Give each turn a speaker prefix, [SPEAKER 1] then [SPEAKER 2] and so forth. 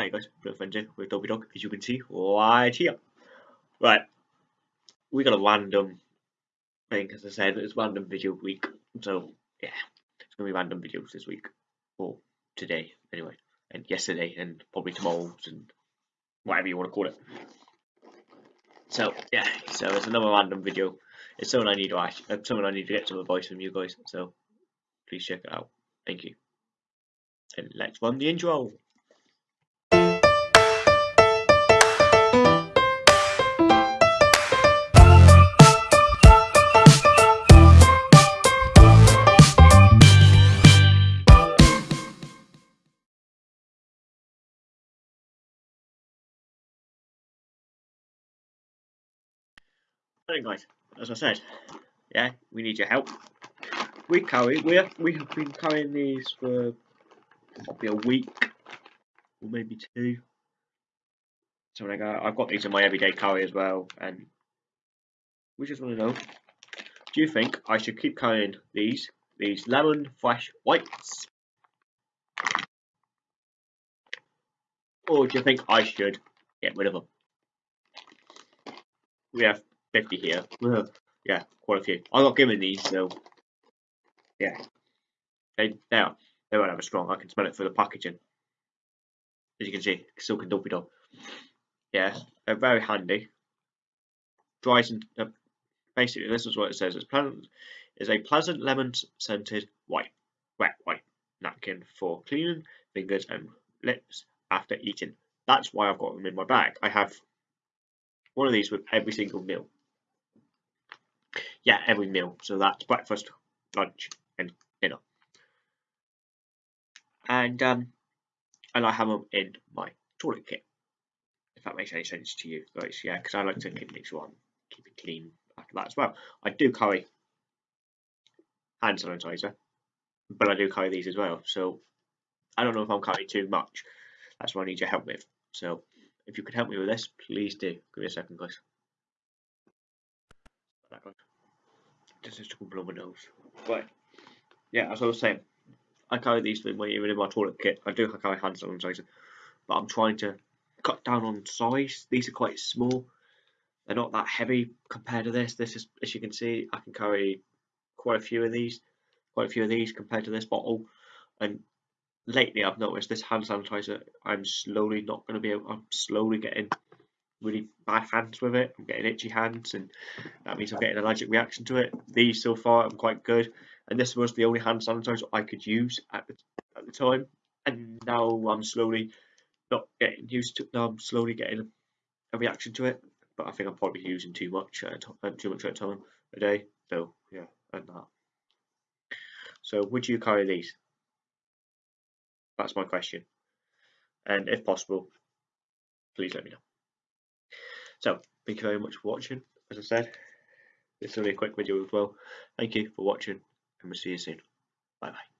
[SPEAKER 1] Hi guys, Blue Frenzy with Dobby Dog, as you can see right here. Right, we got a random thing, as I said, it's random video week, so yeah, it's gonna be random videos this week, or today anyway, and yesterday, and probably tomorrow, and whatever you want to call it. So yeah, so it's another random video. It's something I need to ask, uh, I need to get some advice from you guys. So please check it out. Thank you. And let's run the intro. Right, guys, as I said, yeah, we need your help. We carry, we have, we have been carrying these for probably a week, or maybe two. So like, uh, I've got these in my everyday carry as well, and we just want to know, do you think I should keep carrying these, these lemon fresh whites? Or do you think I should get rid of them? We have 50 here. yeah, quite a few. I'm not giving these, so yeah. They, they are. They won't have a strong. I can smell it through the packaging. As you can see, silk and dopey dog. Yeah, they're very handy. Dries and uh, basically this is what it says. It's pleasant. Is a pleasant lemon scented white, wet white napkin for cleaning fingers and lips after eating. That's why I've got them in my bag. I have one of these with every single meal yeah, every meal. So that's breakfast, lunch, and dinner. And um, and I have them in my toilet kit. If that makes any sense to you, guys, yeah, because I like to make sure I'm keeping clean after that as well. I do carry hand sanitizer, but I do carry these as well. So I don't know if I'm carrying too much. That's what I need your help with. So if you could help me with this, please do. Give me a second, guys. This is to blow my nose. Right. Yeah, as I was saying, I carry these things even in my toilet kit. I do carry hand sanitizer, but I'm trying to cut down on size. These are quite small. They're not that heavy compared to this. This is, as you can see, I can carry quite a few of these, quite a few of these compared to this bottle. And lately, I've noticed this hand sanitizer. I'm slowly not going to be able. I'm slowly getting really bad hands with it. I'm getting itchy hands, and that means I'm getting an allergic reaction to it. These so far I'm quite good, and this was the only hand sanitizer I could use at the at the time. And now I'm slowly not getting used to. Now I'm slowly getting a reaction to it, but I think I'm probably using too much at a, uh, too much at a time a day. So yeah, and that. So would you carry these? That's my question. And if possible, please let me know. So, thank you very much for watching. As I said, is only a quick video as well. Thank you for watching, and we'll see you soon. Bye bye.